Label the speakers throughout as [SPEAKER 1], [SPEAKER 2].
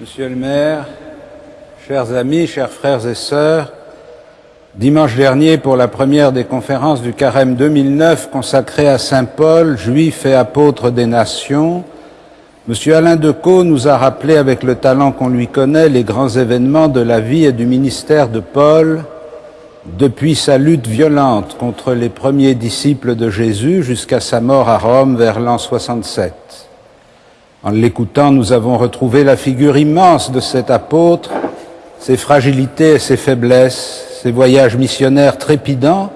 [SPEAKER 1] Monsieur le maire, chers amis, chers frères et sœurs, dimanche dernier, pour la première des conférences du Carême 2009 consacrée à Saint Paul, juif et apôtre des nations, Monsieur Alain Decaux nous a rappelé avec le talent qu'on lui connaît les grands événements de la vie et du ministère de Paul depuis sa lutte violente contre les premiers disciples de Jésus jusqu'à sa mort à Rome vers l'an 67. En l'écoutant, nous avons retrouvé la figure immense de cet apôtre, ses fragilités et ses faiblesses, ses voyages missionnaires trépidants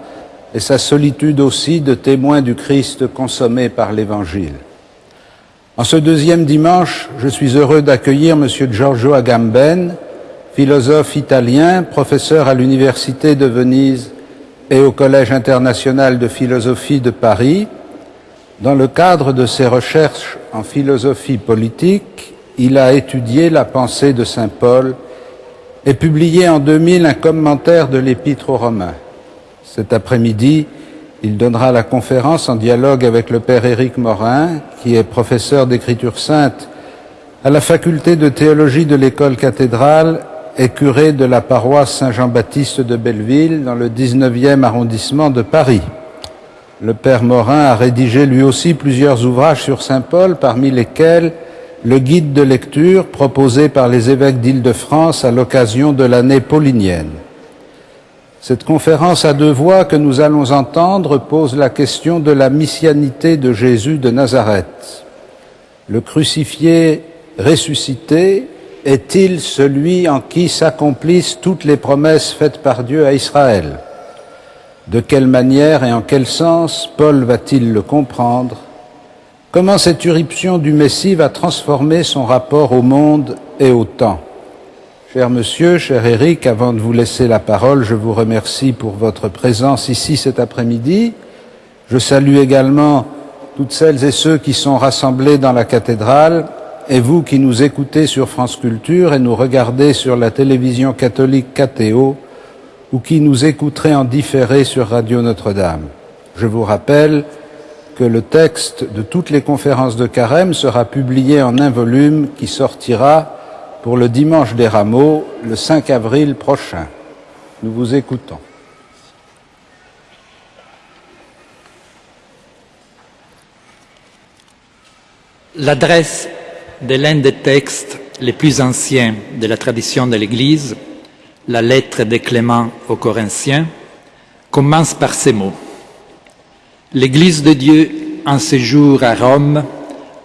[SPEAKER 1] et sa solitude aussi de témoin du Christ consommé par l'Évangile. En ce deuxième dimanche, je suis heureux d'accueillir M. Giorgio Agamben, philosophe italien, professeur à l'Université de Venise et au Collège international de philosophie de Paris. Dans le cadre de ses recherches en philosophie politique, il a étudié la pensée de Saint Paul et publié en 2000 un commentaire de l'Épître aux Romains. Cet après-midi, il donnera la conférence en dialogue avec le Père Éric Morin, qui est professeur d'écriture sainte à la faculté de théologie de l'école cathédrale et curé de la paroisse Saint-Jean-Baptiste de Belleville dans le 19e arrondissement de Paris. Le Père Morin a rédigé lui aussi plusieurs ouvrages sur Saint Paul, parmi lesquels le guide de lecture proposé par les évêques d'Île-de-France à l'occasion de l'année paulinienne. Cette conférence à deux voix que nous allons entendre pose la question de la missianité de Jésus de Nazareth. Le crucifié ressuscité est-il celui en qui s'accomplissent toutes les promesses faites par Dieu à Israël? De quelle manière et en quel sens Paul va-t-il le comprendre Comment cette irruption du Messie va transformer son rapport au monde et au temps Cher monsieur, cher Éric, avant de vous laisser la parole, je vous remercie pour votre présence ici cet après-midi. Je salue également toutes celles et ceux qui sont rassemblés dans la cathédrale et vous qui nous écoutez sur France Culture et nous regardez sur la télévision catholique KTO ou qui nous écouterez en différé sur Radio Notre-Dame. Je vous rappelle que le texte de toutes les conférences de carême sera publié en un volume qui sortira pour le dimanche des rameaux le 5 avril prochain. Nous vous écoutons.
[SPEAKER 2] L'adresse de l'un des textes les plus anciens de la tradition de l'Église, la lettre de Clément aux Corinthiens, commence par ces mots. L'Église de Dieu en séjour à Rome,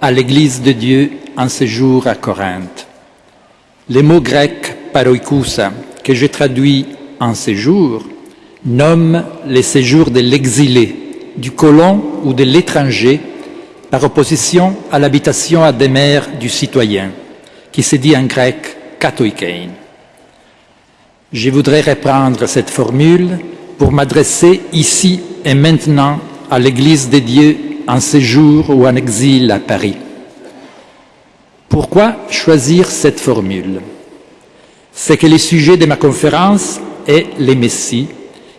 [SPEAKER 2] à l'Église de Dieu en séjour à Corinthe. Les mots grecs paroikousa, que je traduis en séjour, nomment les séjours de l'exilé, du colon ou de l'étranger par opposition à l'habitation à demeure du citoyen, qui se dit en grec katoikein. Je voudrais reprendre cette formule pour m'adresser ici et maintenant à l'Église des dieux en séjour ou en exil à Paris. Pourquoi choisir cette formule? C'est que le sujet de ma conférence est les Messies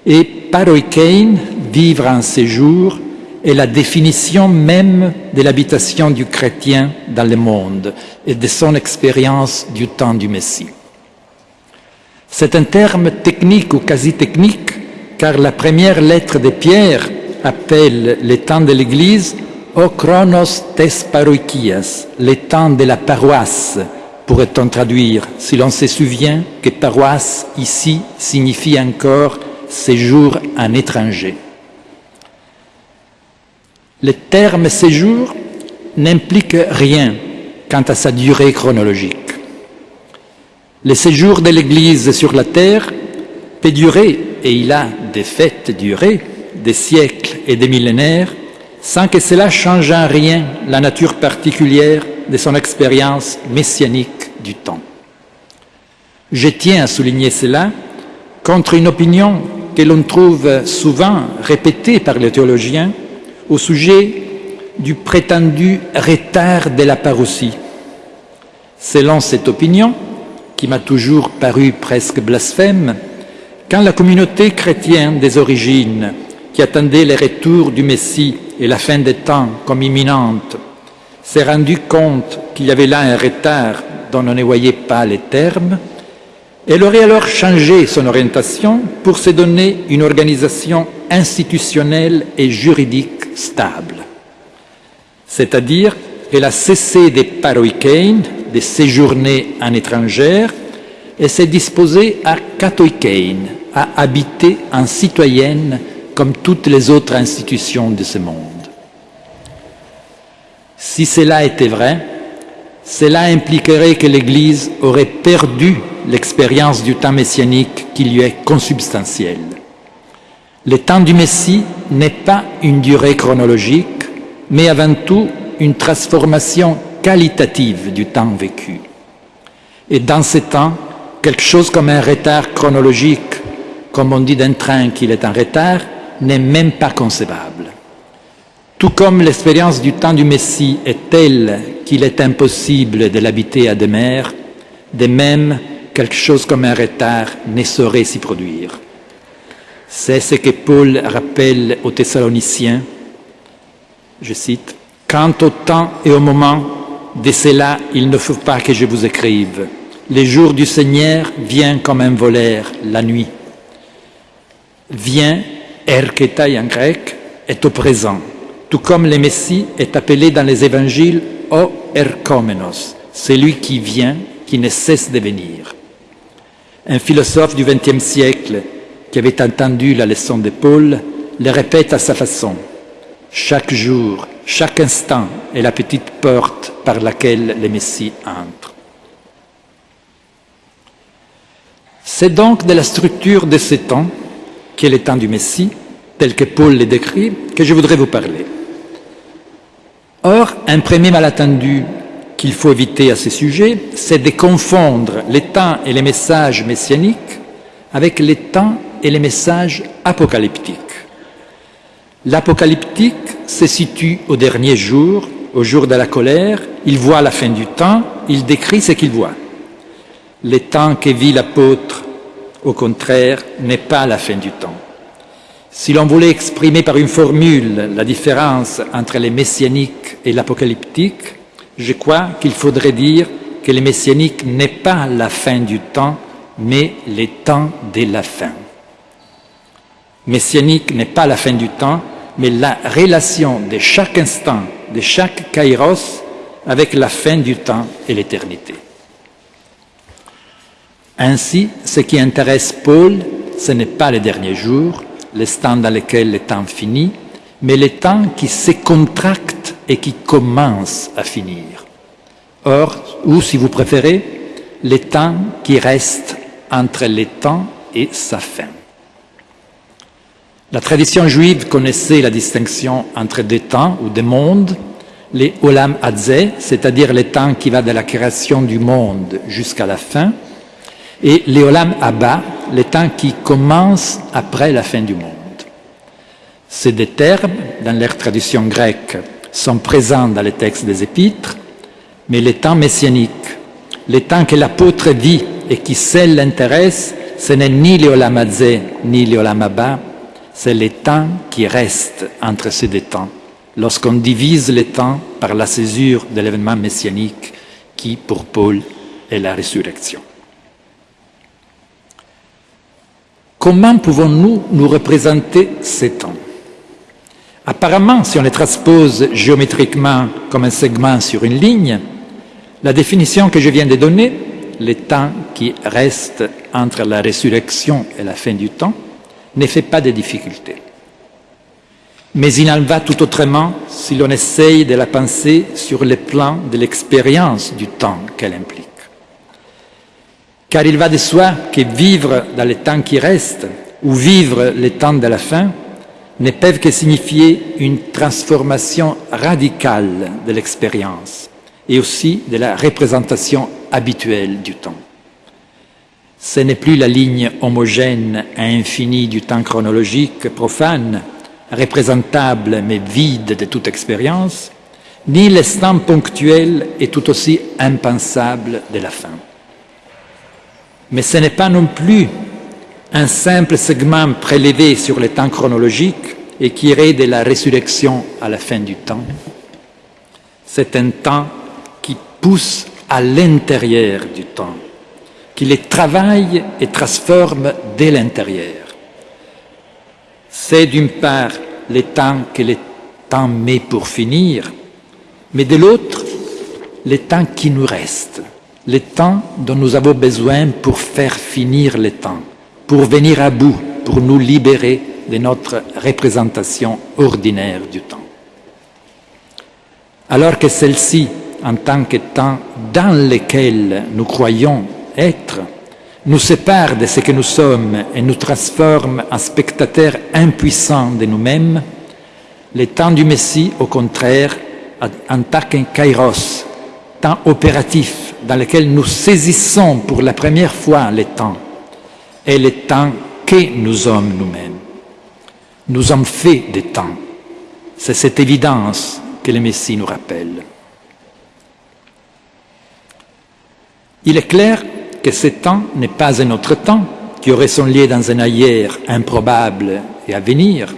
[SPEAKER 2] et paroikein, vivre en séjour, est la définition même de l'habitation du chrétien dans le monde et de son expérience du temps du Messie. C'est un terme technique ou quasi technique, car la première lettre de Pierre appelle les temps de l'Église O chronos tes paroikias, les temps de la paroisse, pourrait-on traduire, si l'on se souvient que paroisse ici signifie encore séjour en étranger. Le terme séjour n'implique rien quant à sa durée chronologique. Le séjour de l'Église sur la terre peut durer, et il a de fait duré, des siècles et des millénaires, sans que cela change en rien la nature particulière de son expérience messianique du temps. Je tiens à souligner cela contre une opinion que l'on trouve souvent répétée par les théologiens au sujet du prétendu retard de la parousie. Selon cette opinion, qui m'a toujours paru presque blasphème, quand la communauté chrétienne des origines, qui attendait le retour du Messie et la fin des temps comme imminente, s'est rendu compte qu'il y avait là un retard dont on ne voyait pas les termes, elle aurait alors changé son orientation pour se donner une organisation institutionnelle et juridique stable. C'est-à-dire qu'elle a cessé des paroikein, de séjourner en étrangère, et s'est disposée à katoikein, à habiter en citoyenne comme toutes les autres institutions de ce monde. Si cela était vrai, cela impliquerait que l'Église aurait perdu l'expérience du temps messianique qui lui est consubstantiel. Le temps du Messie n'est pas une durée chronologique, mais avant tout une transformation qualitative du temps vécu. Et dans ce temps, quelque chose comme un retard chronologique, comme on dit d'un train qu'il est en retard, n'est même pas concevable. Tout comme l'expérience du temps du Messie est telle qu'il est impossible de l'habiter à demeure, de même quelque chose comme un retard ne saurait s'y produire. C'est ce que Paul rappelle aux Thessaloniciens, je cite, Quant au temps et au moment, de cela il ne faut pas que je vous écrive. Les jours du Seigneur viennent comme un voleur la nuit. Vient, erketai en grec, est au présent, tout comme le Messie est appelé dans les évangiles o erkomenos, celui qui vient, qui ne cesse de venir. Un philosophe du XXe siècle qui avait entendu la leçon de Paul le répète à sa façon. Chaque jour, chaque instant est la petite porte par laquelle le Messie entre. C'est donc de la structure de ces temps, qui est le temps du Messie, tel que Paul le décrit, que je voudrais vous parler. Or, un premier malentendu qu'il faut éviter à ce sujet, c'est de confondre les temps et les messages messianiques avec les temps et les messages apocalyptiques. L'apocalyptique se situe au dernier jour, au jour de la colère, il voit la fin du temps, il décrit ce qu'il voit. Le temps que vit l'apôtre, au contraire, n'est pas la fin du temps. Si l'on voulait exprimer par une formule la différence entre les messianiques et l'apocalyptique, je crois qu'il faudrait dire que le messianique n'est pas la fin du temps, mais les temps de la fin. Messianique n'est pas la fin du temps, mais la relation de chaque instant, de chaque kairos, avec la fin du temps et l'éternité. Ainsi, ce qui intéresse Paul, ce n'est pas les derniers jours, les temps dans lesquels le temps finit, mais les temps qui se contractent et qui commencent à finir. Or, ou si vous préférez, les temps qui restent entre les temps et sa fin. La tradition juive connaissait la distinction entre deux temps ou des mondes, les Olam Hadze, c'est-à-dire les temps qui va de la création du monde jusqu'à la fin, et les Olam Abba, les temps qui commencent après la fin du monde. Ces deux termes, dans leur tradition grecque, sont présents dans les textes des épîtres, mais les temps messianiques, les temps que l'apôtre vit et qui seul l'intéresse, ce n'est ni les Olam Hadze ni les Olam Abba, c'est les temps qui restent entre ces deux temps, lorsqu'on divise les temps par la césure de l'événement messianique qui, pour Paul, est la résurrection. Comment pouvons-nous nous représenter ces temps? Apparemment, si on les transpose géométriquement comme un segment sur une ligne, la définition que je viens de donner, les temps qui restent entre la résurrection et la fin du temps, ne fait pas de difficultés. Mais il en va tout autrement si l'on essaye de la penser sur le plan de l'expérience du temps qu'elle implique. Car il va de soi que vivre dans le temps qui reste ou vivre le temps de la fin ne peuvent que signifier une transformation radicale de l'expérience et aussi de la représentation habituelle du temps. Ce n'est plus la ligne homogène à infini du temps chronologique profane, représentable mais vide de toute expérience, ni l'instant ponctuel et tout aussi impensable de la fin. Mais ce n'est pas non plus un simple segment prélevé sur le temps chronologique et qui irait de la résurrection à la fin du temps. C'est un temps qui pousse à l'intérieur du temps, qui les travaille et transforme dès l'intérieur. C'est d'une part le temps que le temps met pour finir, mais de l'autre, le temps qui nous reste, le temps dont nous avons besoin pour faire finir le temps, pour venir à bout, pour nous libérer de notre représentation ordinaire du temps. Alors que celle-ci, en tant que temps dans lequel nous croyons être, nous sépare de ce que nous sommes et nous transforme en spectateurs impuissants de nous-mêmes, le temps du Messie, au contraire, en tant kairos, temps opératif dans lequel nous saisissons pour la première fois le temps, est le temps que nous sommes nous-mêmes. Nous sommes faits de temps. C'est cette évidence que le Messie nous rappelle. Il est clair que ce temps n'est pas un autre temps qui aurait son lien dans un ailleurs improbable et à venir.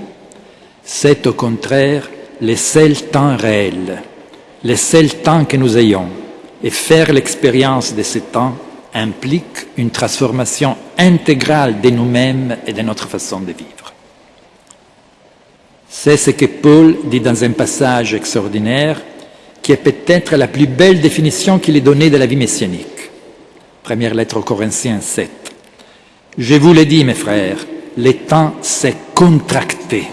[SPEAKER 2] C'est au contraire le seul temps réel, le seul temps que nous ayons. Et faire l'expérience de ce temps implique une transformation intégrale de nous-mêmes et de notre façon de vivre. C'est ce que Paul dit dans un passage extraordinaire qui est peut-être la plus belle définition qu'il ait donnée de la vie messianique. Première lettre aux Corinthiens 7. Je vous l'ai dit, mes frères, le temps s'est contracté.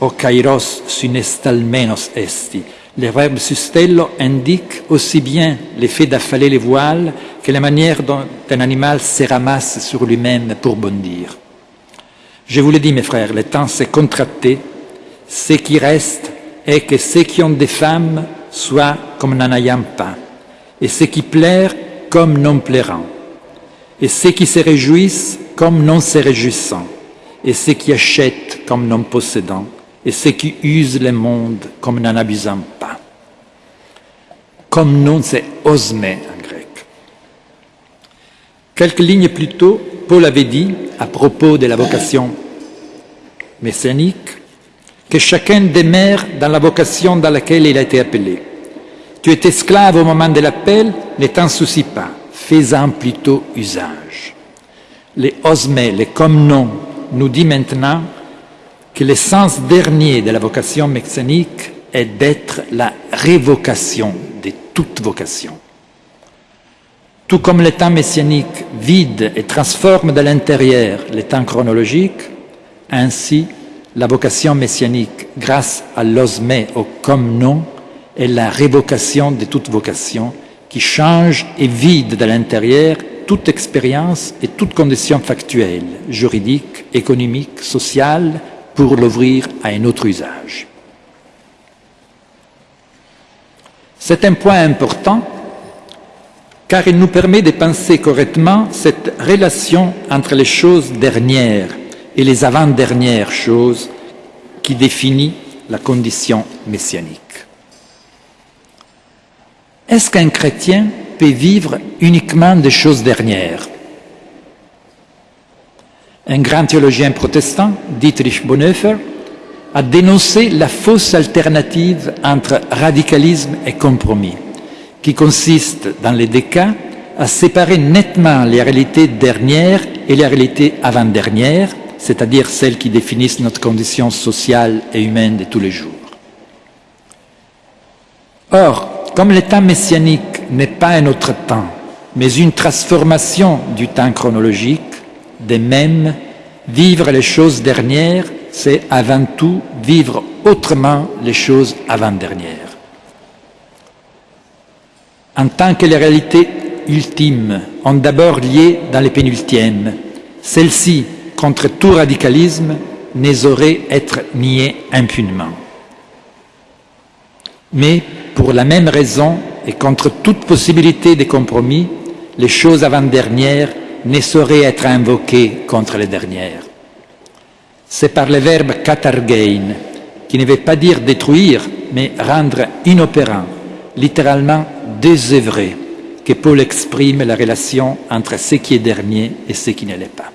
[SPEAKER 2] O kairos synestalmenos esti. Le verbe sustello indique aussi bien l'effet d'affaler les voiles que la manière dont un animal se ramasse sur lui-même pour bondir. Je vous l'ai dit, mes frères, le temps s'est contracté. Ce qui reste est que ceux qui ont des femmes soient comme n'en ayant pas, et ceux qui plairent comme non plairant, et ceux qui se réjouissent comme non se réjouissant, et ceux qui achètent comme non possédant, et ceux qui usent le monde comme n'en abusant pas. Comme non c'est osme en grec. Quelques lignes plus tôt, Paul avait dit, à propos de la vocation messianique, que chacun demeure dans la vocation dans laquelle il a été appelé. Tu es esclave au moment de l'appel, ne t'en soucie pas, fais-en plutôt usage. Les osme, les comme non, nous dit maintenant que le sens dernier de la vocation messianique est d'être la révocation de toute vocation. Tout comme le temps messianique vide et transforme de l'intérieur le temps chronologique, ainsi la vocation messianique, grâce à l'osme au comme non, est la révocation de toute vocation qui change et vide de l'intérieur toute expérience et toute condition factuelle, juridique, économique, sociale, pour l'ouvrir à un autre usage. C'est un point important car il nous permet de penser correctement cette relation entre les choses dernières et les avant-dernières choses qui définit la condition messianique. Est-ce qu'un chrétien peut vivre uniquement des choses dernières? Un grand théologien protestant, Dietrich Bonhoeffer, a dénoncé la fausse alternative entre radicalisme et compromis, qui consiste, dans les deux cas, à séparer nettement les réalités dernières et les réalités avant-dernières, c'est-à-dire celles qui définissent notre condition sociale et humaine de tous les jours. Or, comme le temps messianique n'est pas un autre temps, mais une transformation du temps chronologique, de même, vivre les choses dernières, c'est avant tout vivre autrement les choses avant-dernières. En tant que les réalités ultimes ont d'abord lié dans les pénultièmes, celles-ci, contre tout radicalisme, ne sauraient être niées impunément. Mais pour la même raison et contre toute possibilité de compromis, les choses avant-dernières ne sauraient être invoquées contre les dernières. C'est par le verbe katargein, qui ne veut pas dire détruire, mais rendre inopérant, littéralement désœuvrer, que Paul exprime la relation entre ce qui est dernier et ce qui ne l'est pas.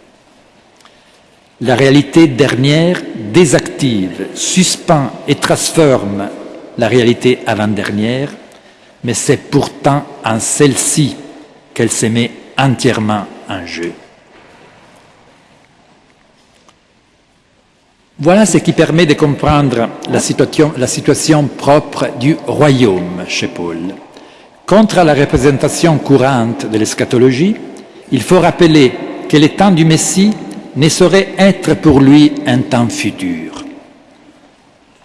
[SPEAKER 2] La réalité dernière désactive, suspend et transforme la réalité avant-dernière, mais c'est pourtant en celle-ci qu'elle se met entièrement en jeu. Voilà ce qui permet de comprendre la situation, propre du royaume chez Paul. Contre la représentation courante de l'eschatologie, il faut rappeler que le temps du Messie ne saurait être pour lui un temps futur.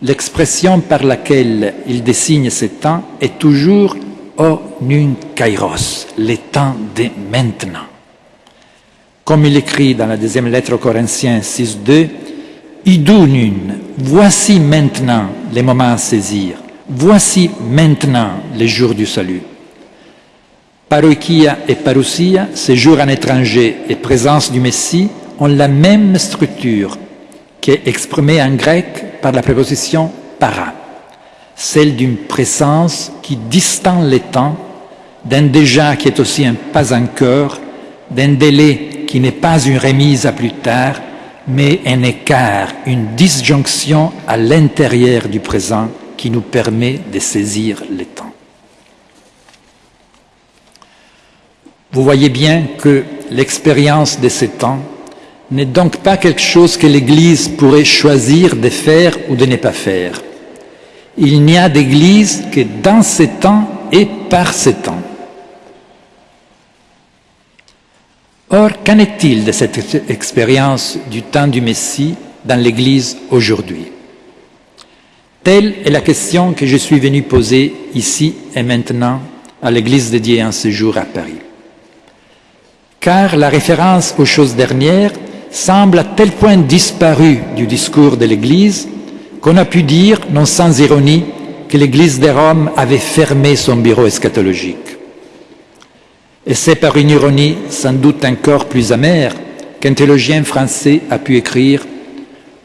[SPEAKER 2] L'expression par laquelle il désigne ce temps est toujours o nun kairos, le temps de maintenant. Comme il écrit dans la deuxième lettre aux Corinthiens 6.2, Idunun, voici maintenant les moments à saisir, voici maintenant les jours du salut. Paroikia et parousia, séjour en étranger et présence du Messie, ont la même structure qui est exprimée en grec par la préposition para, celle d'une présence qui distend les temps, d'un déjà qui est aussi un pas encore, d'un délai qui n'est pas une remise à plus tard, mais un écart, une disjonction à l'intérieur du présent qui nous permet de saisir le temps. Vous voyez bien que l'expérience de ces temps n'est donc pas quelque chose que l'Église pourrait choisir de faire ou de ne pas faire. Il n'y a d'Église que dans ces temps et par ces temps. Or, qu'en est-il de cette expérience du temps du Messie dans l'Église aujourd'hui? Telle est la question que je suis venu poser ici et maintenant à l'Église dédiée en séjour à Paris. Car la référence aux choses dernières semble à tel point disparue du discours de l'Église qu'on a pu dire, non sans ironie, que l'Église de Rome avait fermé son bureau eschatologique. Et c'est par une ironie sans doute encore plus amère qu'un théologien français a pu écrire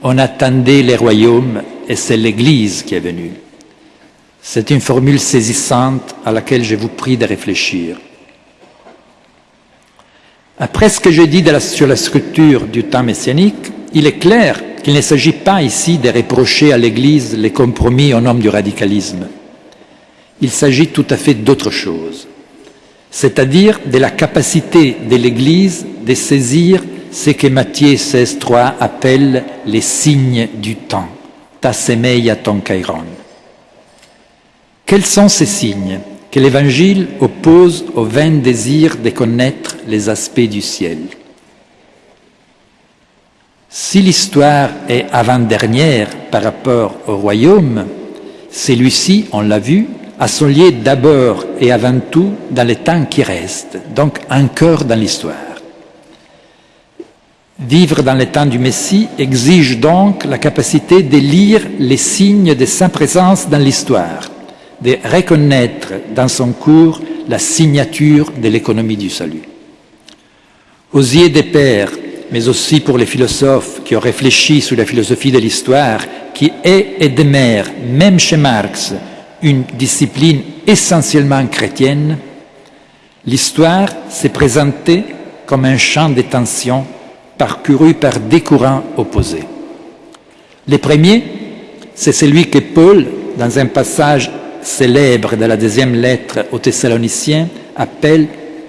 [SPEAKER 2] On attendait les royaumes et c'est l'Église qui est venue. C'est une formule saisissante à laquelle je vous prie de réfléchir. Après ce que j'ai dit sur la structure du temps messianique, il est clair qu'il ne s'agit pas ici de reprocher à l'Église les compromis au nom du radicalisme. Il s'agit tout à fait d'autre chose c'est-à-dire de la capacité de l'Église de saisir ce que Matthieu 16.3 appelle les signes du temps, ta semeia ton kairon. Quels sont ces signes? Que l'Évangile oppose au vain désir de connaître les aspects du ciel Si l'histoire est avant-dernière par rapport au royaume, celui-ci, on l'a vu, à son lieu d'abord et avant tout dans le temps qui reste, donc encore dans l'histoire. Vivre dans le temps du Messie exige donc la capacité de lire les signes de sa présence dans l'histoire, de reconnaître dans son cours la signature de l'économie du salut. Aux yeux des pères, mais aussi pour les philosophes qui ont réfléchi sur la philosophie de l'histoire, qui est et demeure, même chez Marx, une discipline essentiellement chrétienne, l'histoire s'est présentée comme un champ de tension parcouru par des courants opposés. Le premier, c'est celui que Paul, dans un passage célèbre de la deuxième lettre aux Thessaloniciens, appelle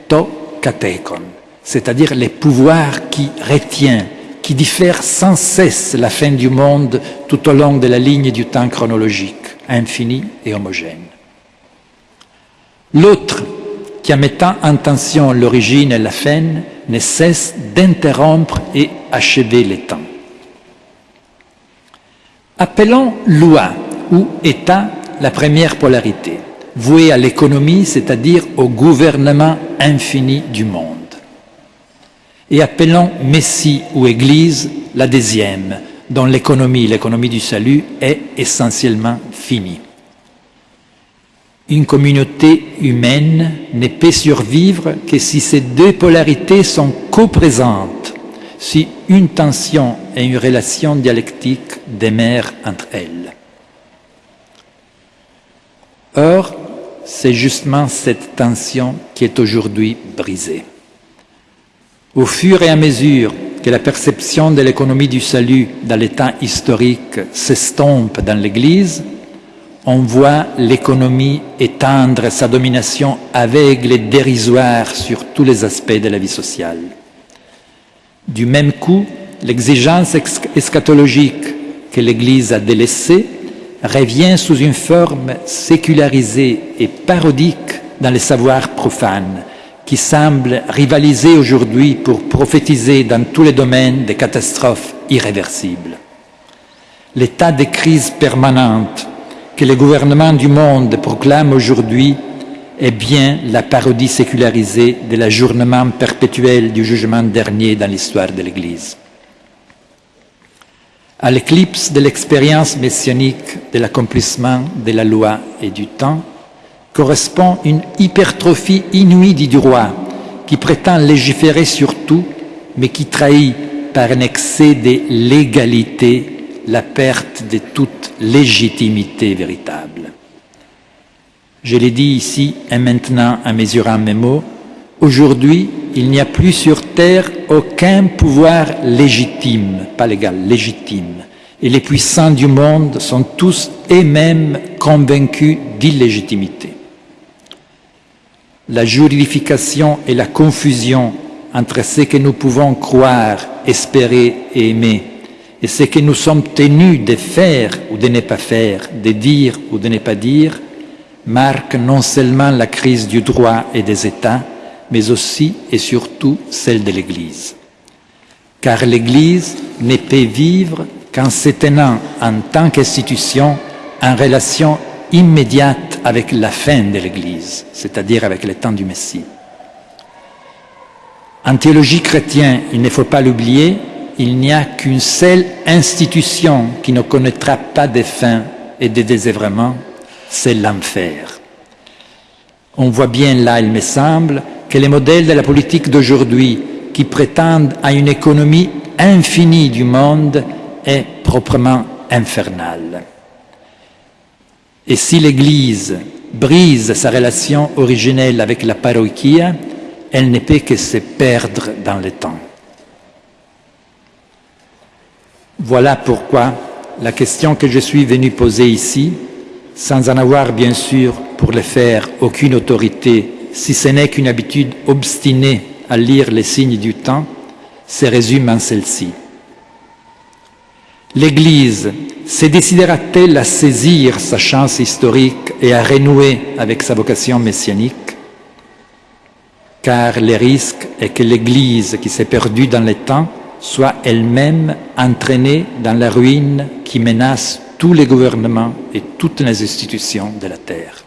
[SPEAKER 2] to katekon, c'est-à-dire les pouvoirs qui retient, qui diffèrent sans cesse la fin du monde tout au long de la ligne du temps chronologique infini et homogène. L'autre, qui en mettant en tension l'origine et la fin, ne cesse d'interrompre et achever les temps. Appelons loi ou État la première polarité, vouée à l'économie, c'est-à-dire au gouvernement infini du monde. Et appelons Messie ou Église la deuxième, dont l'économie, l'économie du salut, est essentiellement finie. Une communauté humaine ne peut survivre que si ces deux polarités sont coprésentes, si une tension et une relation dialectique demeurent entre elles. Or, c'est justement cette tension qui est aujourd'hui brisée. Au fur et à mesure que la perception de l'économie du salut dans l'état historique s'estompe dans l'Église, on voit l'économie étendre sa domination aveugle et dérisoire sur tous les aspects de la vie sociale. Du même coup, l'exigence eschatologique que l'Église a délaissée revient sous une forme sécularisée et parodique dans les savoirs profanes, qui semblent rivaliser aujourd'hui pour prophétiser dans tous les domaines des catastrophes irréversibles. L'état de crise permanente que les gouvernements du monde proclament aujourd'hui est bien la parodie sécularisée de l'ajournement perpétuel du jugement dernier dans l'histoire de l'Église. À l'éclipse de l'expérience messianique de l'accomplissement de la loi et du temps correspond une hypertrophie inouïe du droit qui prétend légiférer sur tout, mais qui trahit par un excès de légalité la perte de toute légitimité véritable. Je l'ai dit ici et maintenant en mesurant mes mots, aujourd'hui, il n'y a plus sur terre aucun pouvoir légitime, pas légal, légitime. Et les puissants du monde sont tous eux-mêmes convaincus d'illégitimité. La juridification et la confusion entre ce que nous pouvons croire, espérer et aimer et ce que nous sommes tenus de faire ou de ne pas faire, de dire ou de ne pas dire, marque non seulement la crise du droit et des États, mais aussi et surtout celle de l'Église. Car l'Église ne peut vivre qu'en se tenant en tant qu'institution en relation immédiate avec la fin de l'Église, c'est-à-dire avec le temps du Messie. En théologie chrétienne, il ne faut pas l'oublier, il n'y a qu'une seule institution qui ne connaîtra pas de fin et de désœuvrement, c'est l'enfer. On voit bien là, il me semble, que les modèles de la politique d'aujourd'hui, qui prétendent à une économie infinie du monde, est proprement infernal. Et si l'Église brise sa relation originelle avec la parochia, elle ne peut que se perdre dans le temps. Voilà pourquoi la question que je suis venu poser ici, sans en avoir bien sûr pour le faire aucune autorité, si ce n'est qu'une habitude obstinée à lire les signes du temps, se résume en celle-ci. L'Église se décidera-t-elle à saisir sa chance historique et à renouer avec sa vocation messianique? Car le risque est que l'Église qui s'est perdue dans le temps soit elle-même entraînée dans la ruine qui menace tous les gouvernements et toutes les institutions de la Terre.